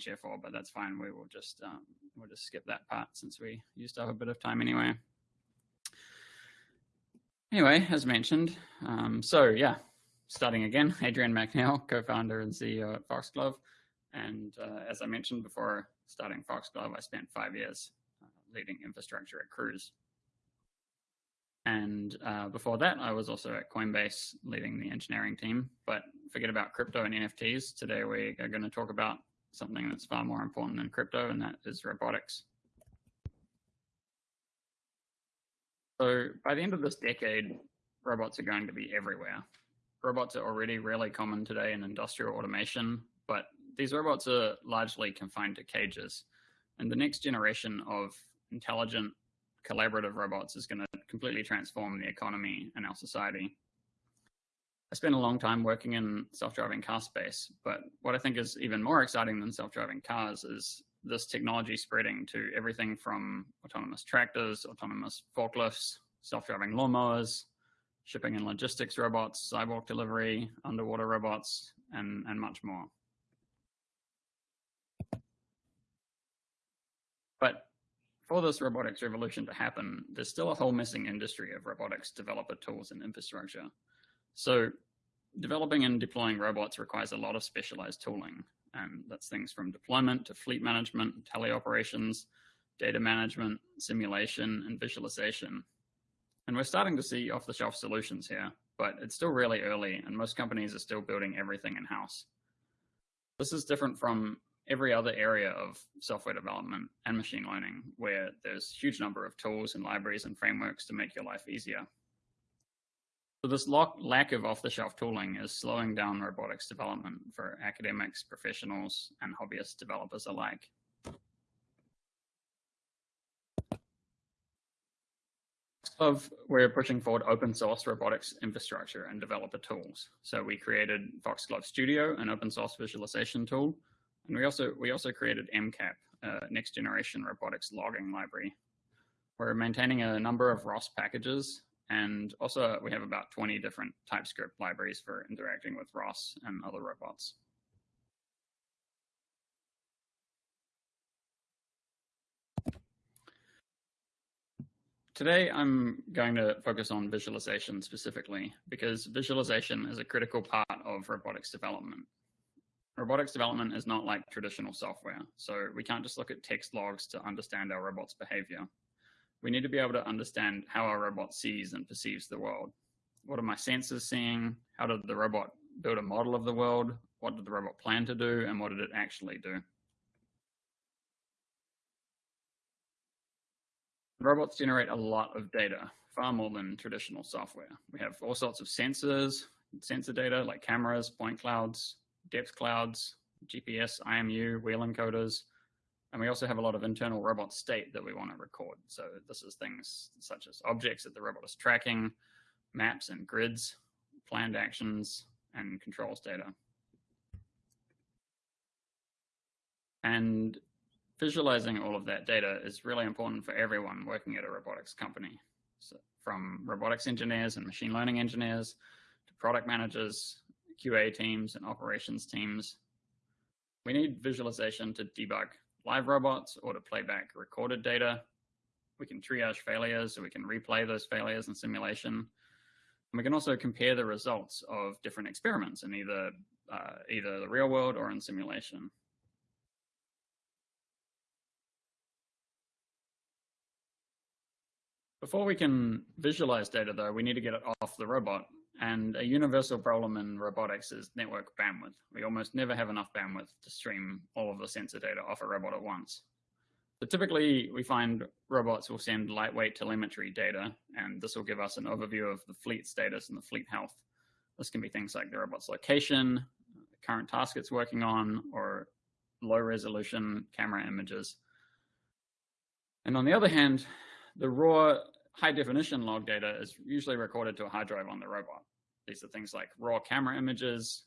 share for, but that's fine. We will just um, we'll just skip that part since we used up a bit of time anyway. Anyway, as mentioned, um, so yeah, starting again, Adrian Macneil, co-founder and CEO at Foxglove. And uh, as I mentioned before starting Foxglove, I spent five years uh, leading infrastructure at Cruise. And uh, before that, I was also at Coinbase leading the engineering team. But forget about crypto and NFTs. Today, we are going to talk about something that's far more important than crypto, and that is robotics. So by the end of this decade, robots are going to be everywhere. Robots are already really common today in industrial automation, but these robots are largely confined to cages. And the next generation of intelligent collaborative robots is going to completely transform the economy and our society. I spent a long time working in self-driving car space, but what I think is even more exciting than self-driving cars is this technology spreading to everything from autonomous tractors, autonomous forklifts, self-driving lawnmowers, shipping and logistics robots, sidewalk delivery, underwater robots, and, and much more. But for this robotics revolution to happen, there's still a whole missing industry of robotics developer tools and infrastructure. So developing and deploying robots requires a lot of specialized tooling. And that's things from deployment to fleet management, teleoperations, data management, simulation, and visualization. And we're starting to see off-the-shelf solutions here, but it's still really early and most companies are still building everything in-house. This is different from every other area of software development and machine learning where there's a huge number of tools and libraries and frameworks to make your life easier. So this lack of off-the-shelf tooling is slowing down robotics development for academics, professionals, and hobbyist developers alike. Of we're pushing forward open source robotics infrastructure and developer tools. So we created Foxglove Studio, an open source visualization tool, and we also we also created MCAP, next generation robotics logging library. We're maintaining a number of ROS packages and also we have about 20 different TypeScript libraries for interacting with ROS and other robots. Today, I'm going to focus on visualization specifically because visualization is a critical part of robotics development. Robotics development is not like traditional software, so we can't just look at text logs to understand our robot's behavior we need to be able to understand how our robot sees and perceives the world. What are my sensors seeing? How did the robot build a model of the world? What did the robot plan to do? And what did it actually do? Robots generate a lot of data, far more than traditional software. We have all sorts of sensors, sensor data like cameras, point clouds, depth clouds, GPS, IMU, wheel encoders, and we also have a lot of internal robot state that we want to record. So this is things such as objects that the robot is tracking, maps and grids, planned actions, and controls data. And visualizing all of that data is really important for everyone working at a robotics company. So from robotics engineers and machine learning engineers to product managers, QA teams, and operations teams. We need visualization to debug live robots or to play back recorded data. We can triage failures, so we can replay those failures in simulation. And we can also compare the results of different experiments in either, uh, either the real world or in simulation. Before we can visualize data, though, we need to get it off the robot and a universal problem in robotics is network bandwidth. We almost never have enough bandwidth to stream all of the sensor data off a robot at once. So typically, we find robots will send lightweight telemetry data, and this will give us an overview of the fleet status and the fleet health. This can be things like the robot's location, the current task it's working on, or low resolution camera images. And on the other hand, the raw high definition log data is usually recorded to a hard drive on the robot. These are things like raw camera images,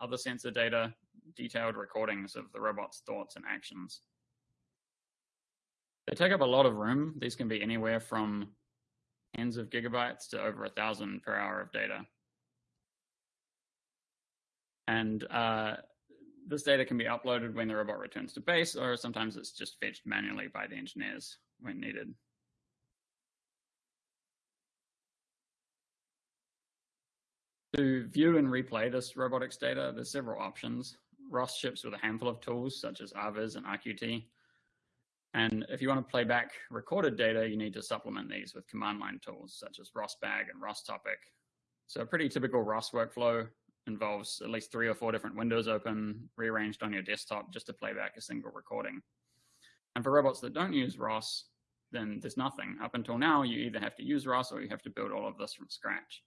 other sensor data, detailed recordings of the robot's thoughts and actions. They take up a lot of room. These can be anywhere from tens of gigabytes to over a thousand per hour of data. And uh, this data can be uploaded when the robot returns to base, or sometimes it's just fetched manually by the engineers when needed. To view and replay this robotics data, there's several options. ROS ships with a handful of tools such as RViz and RQT. And if you want to play back recorded data, you need to supplement these with command line tools such as ROSBag and ROSTopic. So a pretty typical ROS workflow involves at least three or four different windows open, rearranged on your desktop just to play back a single recording. And for robots that don't use ROS, then there's nothing. Up until now, you either have to use ROS or you have to build all of this from scratch.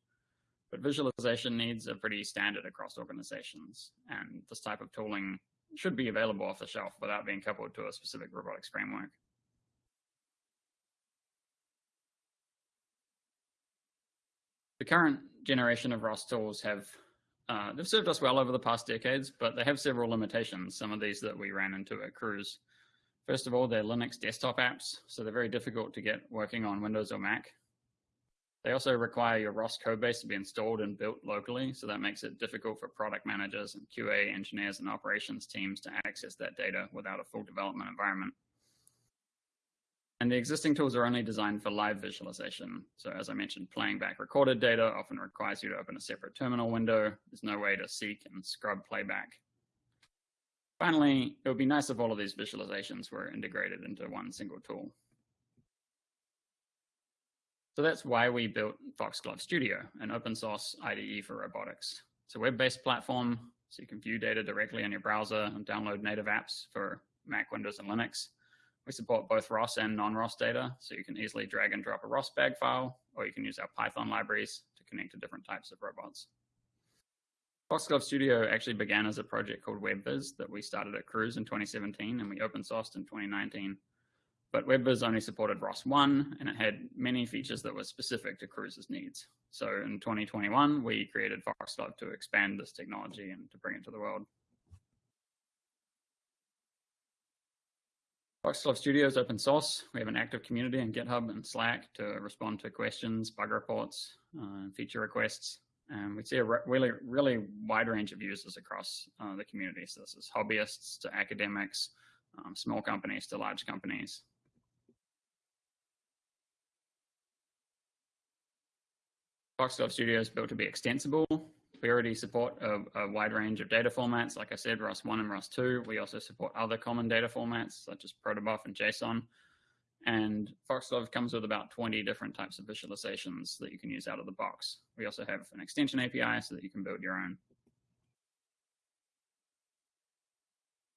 But visualization needs are pretty standard across organizations, and this type of tooling should be available off the shelf without being coupled to a specific robotics framework. The current generation of ROS tools have uh, they've served us well over the past decades, but they have several limitations. Some of these that we ran into at Cruise. First of all, they're Linux desktop apps, so they're very difficult to get working on Windows or Mac. They also require your ROS codebase to be installed and built locally, so that makes it difficult for product managers and QA engineers and operations teams to access that data without a full development environment. And the existing tools are only designed for live visualization. So as I mentioned, playing back recorded data often requires you to open a separate terminal window. There's no way to seek and scrub playback. Finally, it would be nice if all of these visualizations were integrated into one single tool. So that's why we built Foxglove Studio, an open source IDE for robotics. It's a web-based platform, so you can view data directly on your browser and download native apps for Mac, Windows, and Linux. We support both ROS and non-ROS data, so you can easily drag and drop a ROS bag file, or you can use our Python libraries to connect to different types of robots. Foxglove Studio actually began as a project called WebViz that we started at Cruise in 2017 and we open sourced in 2019. But WebViz only supported ROS1 and it had many features that were specific to Cruise's needs. So in 2021, we created Foxglove to expand this technology and to bring it to the world. Foxglove Studio is open source. We have an active community in GitHub and Slack to respond to questions, bug reports, uh, feature requests. And we see a really, really wide range of users across uh, the community. So this is hobbyists to academics, um, small companies to large companies. Foxglove Studio is built to be extensible. We already support a, a, wide range of data formats. Like I said, ROS1 and ROS2. We also support other common data formats such as protobuf and JSON. And Foxglove comes with about 20 different types of visualizations that you can use out of the box. We also have an extension API so that you can build your own.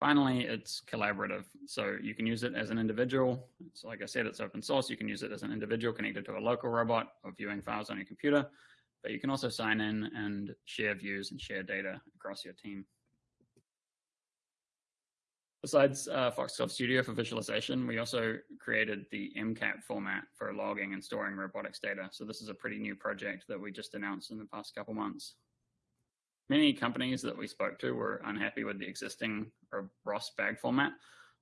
Finally, it's collaborative. So you can use it as an individual. So like I said, it's open source. You can use it as an individual connected to a local robot or viewing files on your computer. But you can also sign in and share views and share data across your team. Besides uh, Foxglove Studio for visualization, we also created the MCAP format for logging and storing robotics data. So this is a pretty new project that we just announced in the past couple months many companies that we spoke to were unhappy with the existing ROS bag format,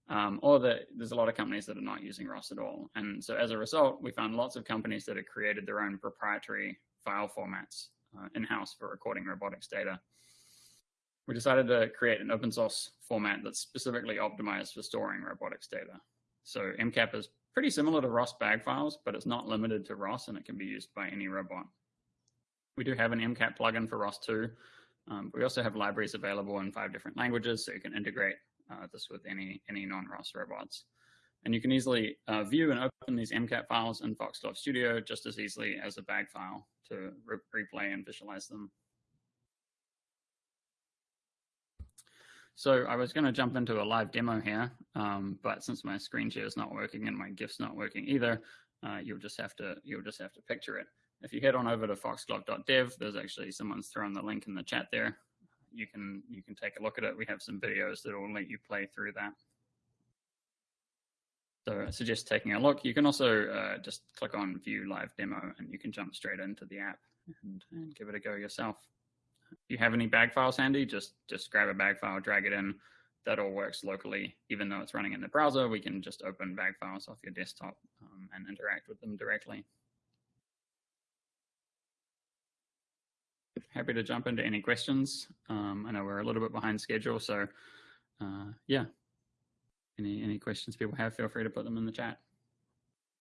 um, or that there's a lot of companies that are not using ROS at all. And so as a result, we found lots of companies that had created their own proprietary file formats uh, in-house for recording robotics data. We decided to create an open source format that's specifically optimized for storing robotics data. So MCAP is pretty similar to ROS bag files, but it's not limited to ROS and it can be used by any robot. We do have an MCAP plugin for ROS 2 um, we also have libraries available in five different languages, so you can integrate uh, this with any, any non-ROS robots. And you can easily uh, view and open these MCAP files in Foxglove Studio just as easily as a bag file to re replay and visualize them. So I was going to jump into a live demo here, um, but since my screen share is not working and my GIF's not working either, uh, you'll just have to you'll just have to picture it. If you head on over to foxglove.dev, there's actually someone's thrown the link in the chat there. You can you can take a look at it. We have some videos that will let you play through that. So I suggest taking a look. You can also uh, just click on view live demo and you can jump straight into the app and, and give it a go yourself. If you have any bag files handy, just, just grab a bag file, drag it in. That all works locally. Even though it's running in the browser, we can just open bag files off your desktop um, and interact with them directly. Happy to jump into any questions. Um, I know we're a little bit behind schedule, so uh, yeah. Any any questions people have, feel free to put them in the chat.